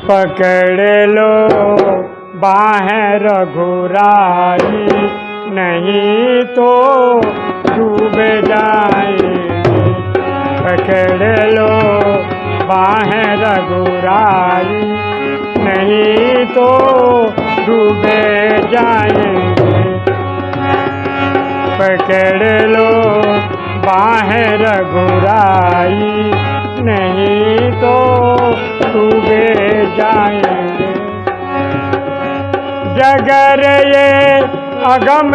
पकड़ लो। बाहें रघुराई, नहीं तो डूब जाएँगे। पकड़ लो। बाहें रघुराई, नहीं तो डूबे जाएँगे। पकड़ लो। बाहें रघुराई, नहीं जगर ये अगम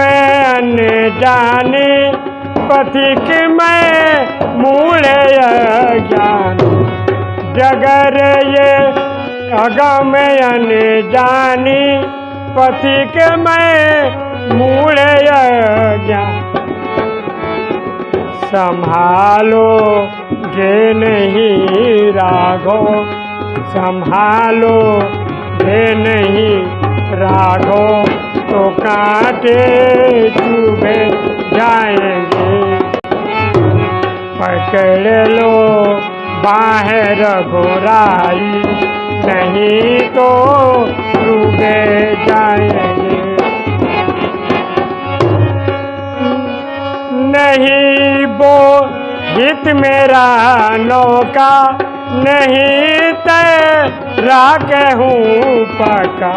जाने, पथिक में मूल ज्ञान जगर ये अगम जानी, पथिक में मूल ज्ञान संभालो गे नहीं राघो संभालो गे नहीं राघो तो कांटे चुभे जाएँगे। पकड़ लो, बाहर घोराई, नहीं तो डूबे जाएँगे। नहीं वो हित मेरा नौका, नहीं तेरा कहूँ पका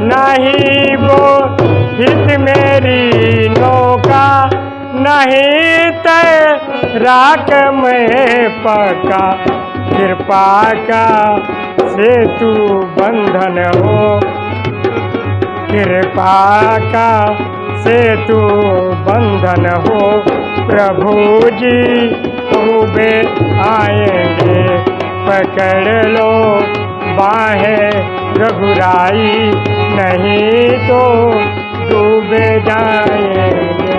नहीं वो हित मेरी नौका नहीं तेरा में पका। कृपा का सेतु बंधन हो। कृपा का सेतु बंधन हो। प्रभु जी डूबे आएँगे, पकड़ लो बाहें। रघुराई नहीं तो डूबे जाएँगे।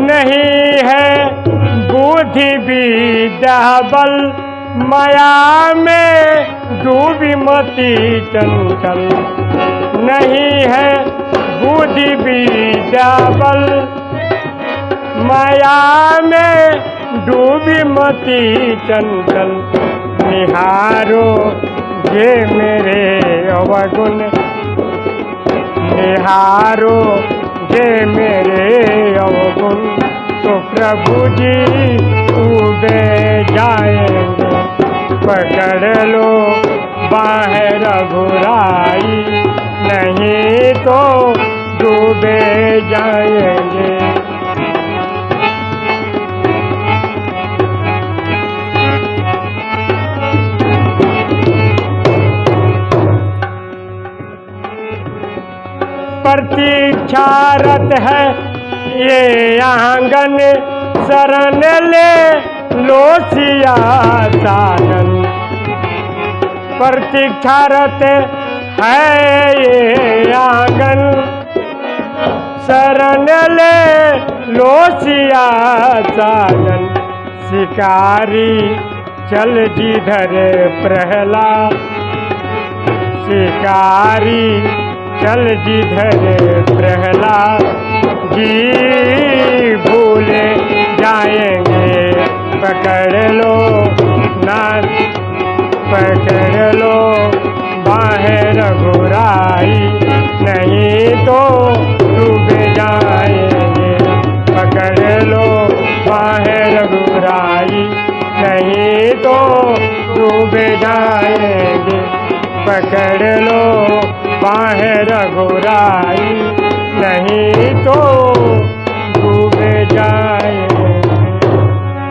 नहीं है बुद्धि विद्या बल, माया में डूबी मती चंचल। नहीं है बुद्धि विद्या बल माया में डूबी मती चंचल, निहारो ये मेरे अवगुण। निहारो ये मेरे अवगुण। तो प्रभु जी डूबे जाएँगे, पकड़ लो बाहर घुराई नहीं तो प्रतीक्षारत है। ये आँगन शरण ले लो सिया प्रतीक्षारत है ये आँगन शरण ले लो साधन। शिकारी चल जिधर प्रहलाद। शिकारी चल जिधर प्रहलाद जी भूले जाएँगे, पकड़ लो ना पकड़ लो बाहर घुराई नहीं तो डूबे जाएँगे, पकड़ लो बाहर घुराई नहीं तो डूबे जाएँगे, पकड़ लो बाहर